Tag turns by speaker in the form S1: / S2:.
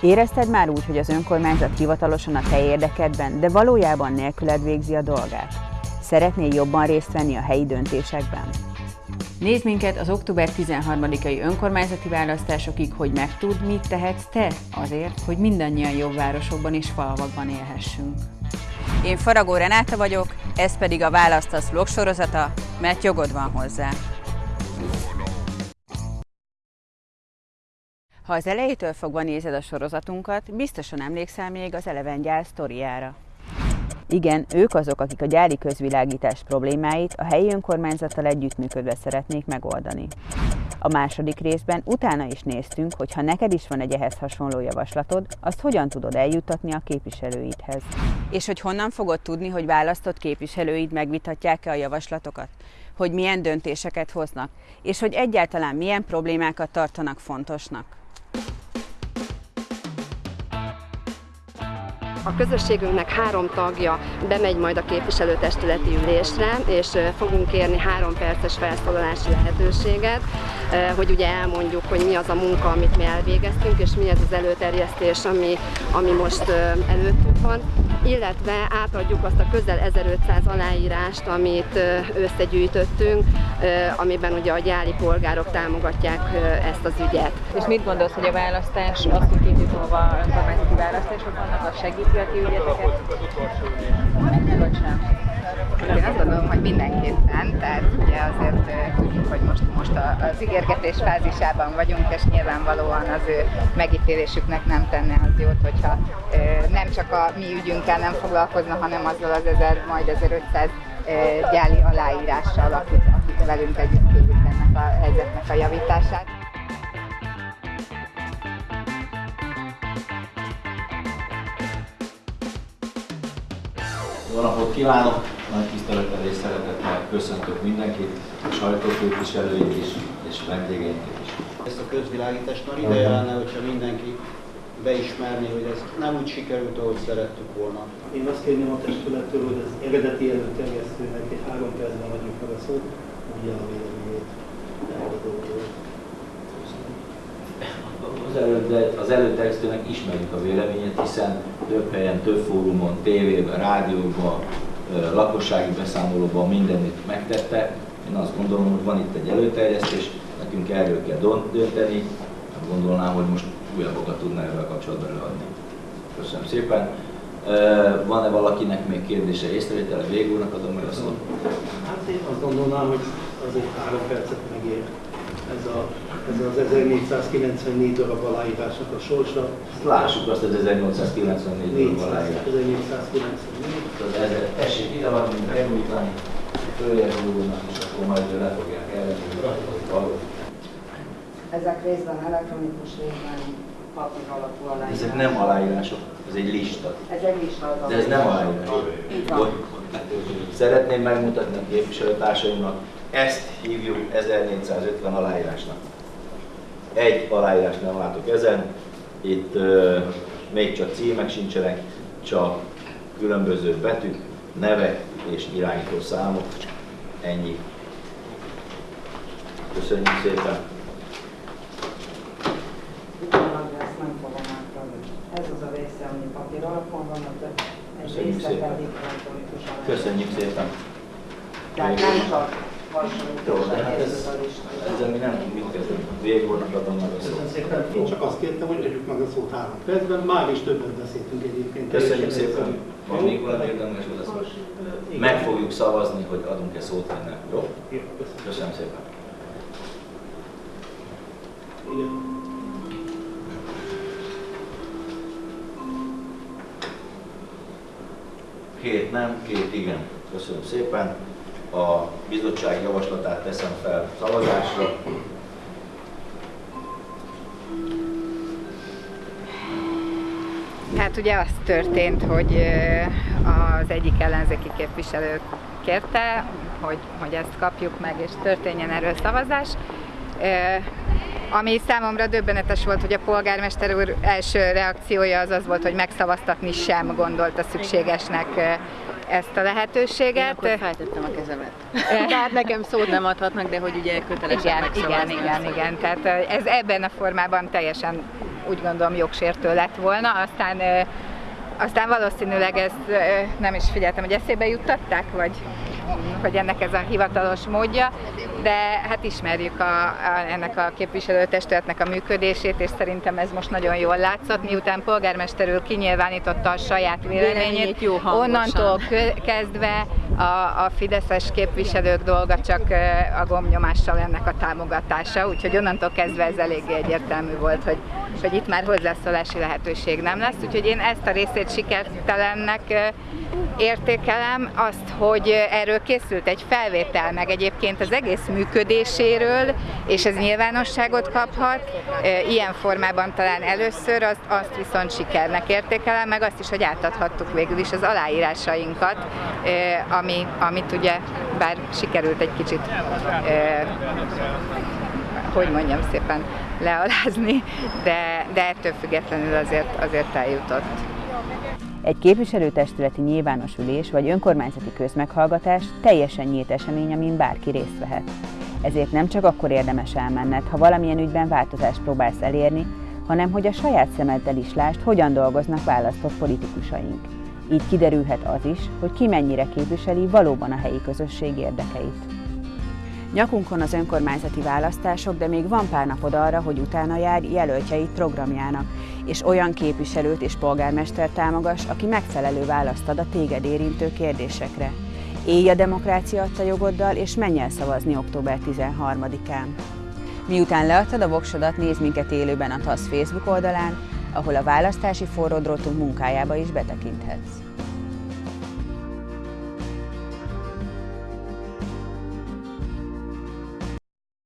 S1: Érezted már úgy, hogy az önkormányzat hivatalosan a te érdekedben, de valójában nélküled végzi a dolgát? Szeretnél jobban részt venni a helyi döntésekben? Nézd minket az október 13-ai önkormányzati választásokig, hogy megtud, mit tehetsz te azért, hogy mindannyian jobb városokban és falvakban élhessünk. Én Faragó Renáta vagyok, ez pedig a Választasz vlog sorozata, mert jogod van hozzá. Ha az elejétől fogva nézed a sorozatunkat, biztosan emlékszel még az Eleven gyár sztoriára. Igen, ők azok, akik a gyári közvilágítás problémáit a helyi önkormányzattal együttműködve szeretnék megoldani. A második részben utána is néztünk, hogy ha neked is van egy ehhez hasonló javaslatod, azt hogyan tudod eljuttatni a képviselőidhez. És hogy honnan fogod tudni, hogy választott képviselőid megvitatják-e a javaslatokat? Hogy milyen döntéseket hoznak? És hogy egyáltalán milyen problémákat tartanak fontosnak?
S2: A közösségünknek három tagja bemegy majd a képviselőtestületi ülésre, és fogunk kérni három perces felszólalási lehetőséget, hogy ugye elmondjuk, hogy mi az a munka, amit mi elvégeztünk, és mi ez az előterjesztés, ami, ami most előttünk van, illetve átadjuk azt a közel 1500 aláírást, amit összegyűjtöttünk, amiben ugye a gyári polgárok támogatják ezt az ügyet.
S1: És mit gondolsz, hogy a választás, az, hogy két év múlva önkormányzati választások vannak, az segíti a ti ügyeteket? Vagy sem?
S3: Én azt gondolom, hogy mindenképpen, tehát ugye azért tudjuk, hogy most, most az ígérgetés fázisában vagyunk, és nyilvánvalóan az ő megítélésüknek nem tenne az jót, hogyha nem csak a mi ügyünkkel nem foglalkozna, hanem azzal az 1000, majd 1500 gyáli aláírással, akik, akik velünk együtt kérik ennek a helyzetnek a javítását.
S4: Jó napot kívánok! Nagy tisztelettel és szeretettel köszöntök mindenkit, a sajtóképviselőit is, és vendégeinket is.
S5: Ezt a közvilágítást már ideje lenne, hogyha mindenki beismerni, hogy ez nem úgy sikerült, ahogy szerettük volna.
S6: Én azt kérném a testülettől, hogy az eredeti előterjesztőnek egy három percben adjuk meg a szót, ugye a véleményét erről a dolgról.
S4: Az, elő, az előterjesztőnek ismerjük a véleményét, hiszen több helyen, több fórumon, tévében, rádióban, lakossági beszámolóban mindenütt megtette. Én azt gondolom, hogy van itt egy előterjesztés, nekünk erről kell dönteni. Gondolnám, hogy most újabbokat tudna erről kapcsolatban előadni. Köszönöm szépen. Van-e valakinek még kérdése, észrevétele? Végúrnak adom meg a szót.
S6: Hát én azt gondolnám, hogy azért három percet megér ez, a, ez az 1494 darab aláírásnak a sorsa.
S4: Lássuk azt az 1894 darab aláírás.
S6: 1494.
S4: Tessék ide van, mint elmújtani, följebb úrnak, és akkor majd le fogják ellenőrizni.
S3: Ezek részben elektronikus, részben papír alapú aláírás.
S4: Ezek nem aláírások, ez egy lista.
S3: Ez egy lista az
S4: De ez nem aláírás. Szeretném megmutatni a képviselőtársaimnak, ezt hívjuk 1450 aláírásnak. Egy aláírást nem látok ezen, itt uh, még csak címek sincsenek, csak különböző betűk, nevek és irányító számok. Ennyi. Köszönjük szépen!
S3: Utólag ezt nem fogom átadni. Ez az a része, ami van, egy
S4: Köszönjük szépen. Köszönjük!
S3: Tehát nem csak
S4: Jó, de hát ez, ezzel mi nem mit kezdeni. Végornak adom meg a
S6: Köszönöm
S4: szót.
S6: szépen. Én csak azt kértem, hogy adjuk meg a szót három percben. Már is többet beszéltünk egyébként.
S4: Köszönjük szépen! Van még valami érdemes hozzászólni?
S6: Igen.
S4: Meg fogjuk szavazni, hogy adunk-e szót vagy nem. Jó?
S6: Köszönöm
S4: szépen!
S6: Igen.
S4: Két nem, két igen. Köszönöm szépen. A bizottság javaslatát teszem fel szavazásra.
S3: Hát ugye az történt, hogy az egyik ellenzéki képviselő kérte, hogy, hogy ezt kapjuk meg, és történjen erről szavazás. Ami számomra döbbenetes volt, hogy a polgármester úr első reakciója az az volt, hogy megszavaztatni sem gondolta szükségesnek ö, ezt a lehetőséget.
S7: Akkor feltettem a kezemet. Tehát nekem szót nem adhatnak, de hogy ugye kötelesek
S3: Igen, igen,
S7: megszavazni.
S3: igen, igen. Tehát ö, ez ebben a formában teljesen úgy gondolom jogsértő lett volna, aztán aztán valószínűleg ezt nem is figyeltem, hogy eszébe juttatták, vagy hogy ennek ez a hivatalos módja, de hát ismerjük a, a, ennek a képviselőtestületnek a működését, és szerintem ez most nagyon jól látszott, miután polgármester úr kinyilvánította a saját véleményét,
S7: jó
S3: onnantól kezdve a, a fideszes képviselők dolga csak a gomnyomással ennek a támogatása, úgyhogy onnantól kezdve ez eléggé egyértelmű volt, hogy, hogy itt már hozzászólási lehetőség nem lesz, úgyhogy én ezt a részét sikertelennek értékelem, azt, hogy erről készült egy felvétel, meg egyébként az egész működéséről, és ez nyilvánosságot kaphat, ilyen formában talán először, azt, azt viszont sikernek értékelem, meg azt is, hogy átadhattuk végül is az aláírásainkat, ami, amit ugye, bár sikerült egy kicsit hogy mondjam szépen, lealázni, de, de ettől függetlenül azért, azért eljutott.
S1: Egy képviselőtestületi nyilvános ülés vagy önkormányzati közmeghallgatás teljesen nyílt esemény, amin bárki részt vehet. Ezért nem csak akkor érdemes elmenned, ha valamilyen ügyben változást próbálsz elérni, hanem hogy a saját szemeddel is lásd, hogyan dolgoznak választott politikusaink. Így kiderülhet az is, hogy ki mennyire képviseli valóban a helyi közösség érdekeit. Nyakunkon az önkormányzati választások, de még van pár napod arra, hogy utána jár jelöltjeit programjának, és olyan képviselőt és polgármester támogass, aki megfelelő választ ad a téged érintő kérdésekre. Élj a demokrácia adta jogoddal, és menj el szavazni október 13-án. Miután leadtad a voksodat, nézd minket élőben a TASZ Facebook oldalán, ahol a választási forródrótunk munkájába is betekinthetsz.